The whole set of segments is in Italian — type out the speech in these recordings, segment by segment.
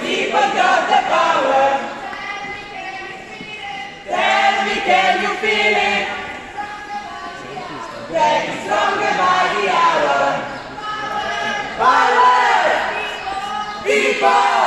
people got the power. Tell me, can you feel it? Stronger by the hour. Power! People!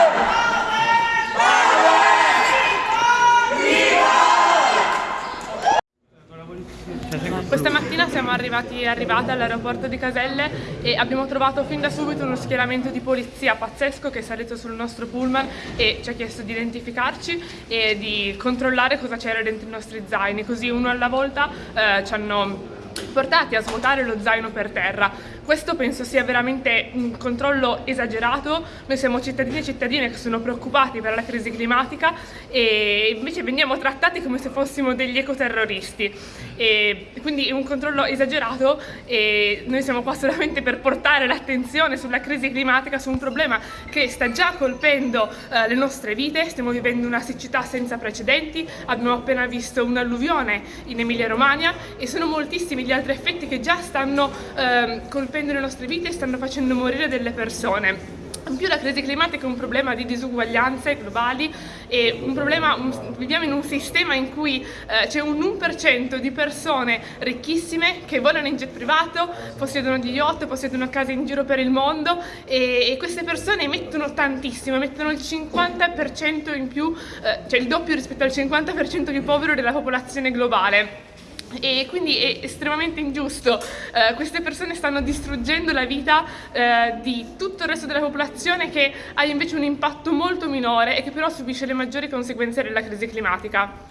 Questa mattina siamo arrivati, all'aeroporto di Caselle e abbiamo trovato fin da subito uno schieramento di polizia pazzesco che è salito sul nostro pullman e ci ha chiesto di identificarci e di controllare cosa c'era dentro i nostri zaini, così uno alla volta eh, ci hanno portati a svuotare lo zaino per terra. Questo penso sia veramente un controllo esagerato, noi siamo cittadini e cittadine che sono preoccupati per la crisi climatica e invece veniamo trattati come se fossimo degli ecoterroristi. E quindi è un controllo esagerato e noi siamo qua solamente per portare l'attenzione sulla crisi climatica, su un problema che sta già colpendo eh, le nostre vite, stiamo vivendo una siccità senza precedenti, abbiamo appena visto un'alluvione in Emilia Romagna e sono moltissimi gli altri effetti che già stanno eh, colpendo le nostre vite e stanno facendo morire delle persone. In più la crisi climatica è un problema di disuguaglianze globali e un problema, un, viviamo in un sistema in cui eh, c'è un 1% di persone ricchissime che volano in jet privato, possiedono gli yacht, possiedono case in giro per il mondo e, e queste persone emettono tantissimo, emettono il 50% in più, eh, cioè il doppio rispetto al 50% più povero della popolazione globale e quindi è estremamente ingiusto. Eh, queste persone stanno distruggendo la vita eh, di tutto il resto della popolazione che ha invece un impatto molto minore e che però subisce le maggiori conseguenze della crisi climatica.